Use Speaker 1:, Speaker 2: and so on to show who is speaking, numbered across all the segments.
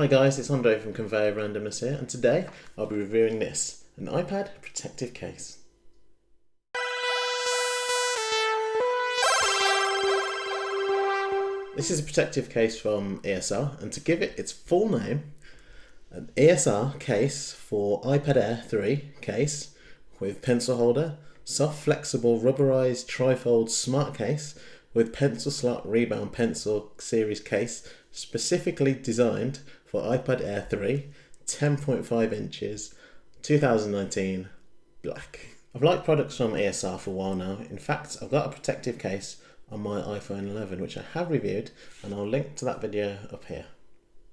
Speaker 1: Hi guys, it's Andre from Conveyor Randomness here, and today I'll be reviewing this, an iPad protective case. This is a protective case from ESR, and to give it its full name, an ESR case for iPad Air 3 case with pencil holder, soft flexible rubberized trifold smart case with pencil slot rebound pencil series case specifically designed for iPad Air 3, 10.5 inches, 2019, black. I've liked products from ESR for a while now. In fact, I've got a protective case on my iPhone 11 which I have reviewed and I'll link to that video up here.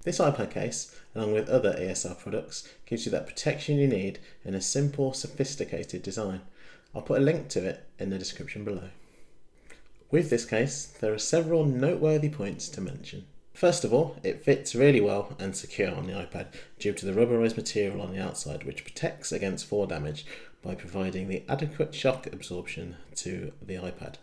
Speaker 1: This iPad case, along with other ESR products, gives you that protection you need in a simple, sophisticated design. I'll put a link to it in the description below. With this case, there are several noteworthy points to mention. First of all, it fits really well and secure on the iPad due to the rubberized material on the outside which protects against fall damage by providing the adequate shock absorption to the iPad.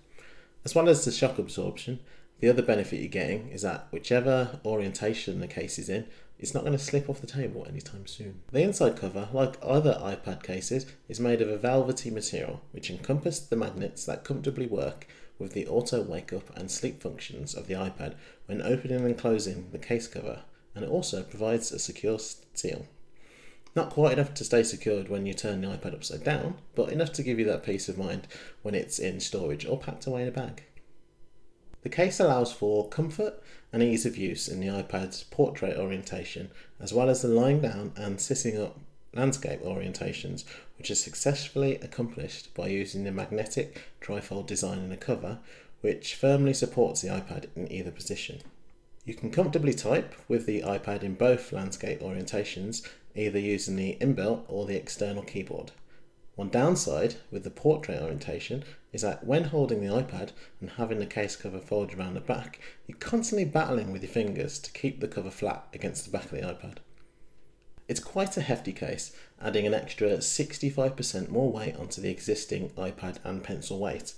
Speaker 1: As well as the shock absorption, the other benefit you're getting is that whichever orientation the case is in, it's not going to slip off the table anytime soon. The inside cover, like other iPad cases, is made of a velvety material which encompasses the magnets that comfortably work with the auto wake up and sleep functions of the iPad when opening and closing the case cover and it also provides a secure seal. Not quite enough to stay secured when you turn the iPad upside down, but enough to give you that peace of mind when it's in storage or packed away in a bag. The case allows for comfort and ease of use in the iPad's portrait orientation, as well as the lying down and sitting up landscape orientations, which are successfully accomplished by using the magnetic trifold design in the cover, which firmly supports the iPad in either position. You can comfortably type with the iPad in both landscape orientations, either using the inbuilt or the external keyboard. One downside with the portrait orientation is that when holding the iPad and having the case cover folded around the back, you're constantly battling with your fingers to keep the cover flat against the back of the iPad. It's quite a hefty case, adding an extra 65% more weight onto the existing iPad and pencil weight,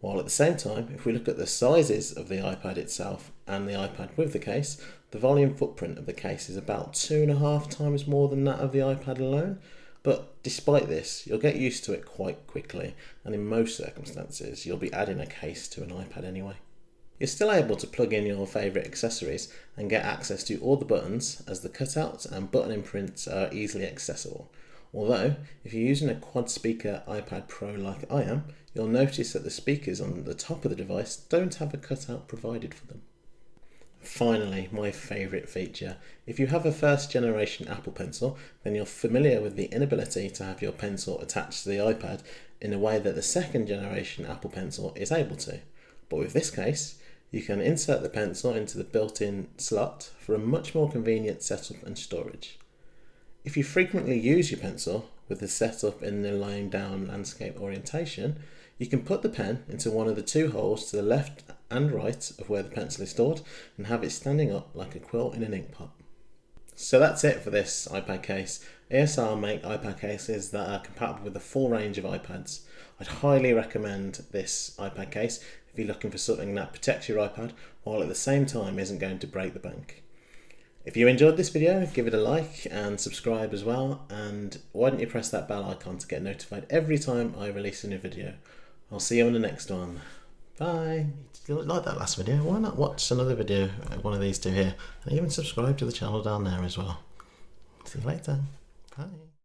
Speaker 1: while at the same time, if we look at the sizes of the iPad itself and the iPad with the case, the volume footprint of the case is about two and a half times more than that of the iPad alone, but despite this, you'll get used to it quite quickly, and in most circumstances, you'll be adding a case to an iPad anyway. You're still able to plug in your favourite accessories and get access to all the buttons as the cutouts and button imprints are easily accessible. Although, if you're using a quad speaker iPad Pro like I am, you'll notice that the speakers on the top of the device don't have a cutout provided for them. Finally, my favourite feature. If you have a first generation Apple Pencil, then you're familiar with the inability to have your pencil attached to the iPad in a way that the second generation Apple Pencil is able to. But with this case, you can insert the pencil into the built-in slot for a much more convenient setup and storage. If you frequently use your pencil with the setup in the lying down landscape orientation, you can put the pen into one of the two holes to the left and right of where the pencil is stored and have it standing up like a quilt in an ink pot. So that's it for this iPad case. ESR make iPad cases that are compatible with a full range of iPads. I'd highly recommend this iPad case if you're looking for something that protects your iPad while at the same time isn't going to break the bank. If you enjoyed this video, give it a like and subscribe as well. And why don't you press that bell icon to get notified every time I release a new video. I'll see you in the next one. Bye. If you like that last video, why not watch another video, uh, one of these two here, and even subscribe to the channel down there as well. See you later. Bye.